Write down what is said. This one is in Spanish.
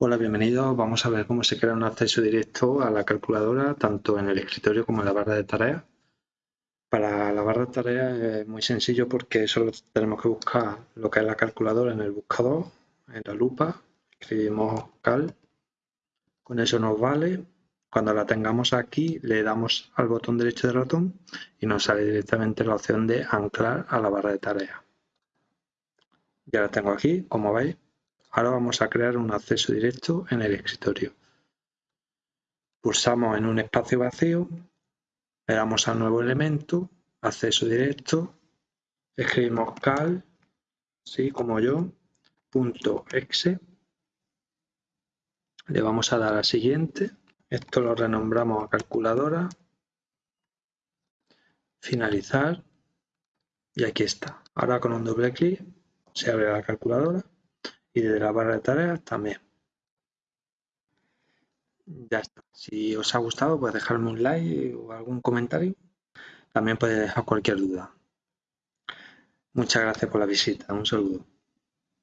Hola, bienvenidos. Vamos a ver cómo se crea un acceso directo a la calculadora, tanto en el escritorio como en la barra de tareas. Para la barra de tareas es muy sencillo porque solo tenemos que buscar lo que es la calculadora en el buscador, en la lupa, escribimos cal, con eso nos vale. Cuando la tengamos aquí le damos al botón derecho del ratón y nos sale directamente la opción de anclar a la barra de tareas. Ya la tengo aquí, como veis. Ahora vamos a crear un acceso directo en el escritorio. Pulsamos en un espacio vacío, le damos al nuevo elemento, acceso directo, escribimos cal, ¿sí? como yo, punto exe, le vamos a dar a siguiente, esto lo renombramos a calculadora, finalizar y aquí está. Ahora con un doble clic se abre la calculadora y desde la barra de tareas también. Ya está. Si os ha gustado, pues dejarme un like o algún comentario. También podéis dejar cualquier duda. Muchas gracias por la visita. Un saludo.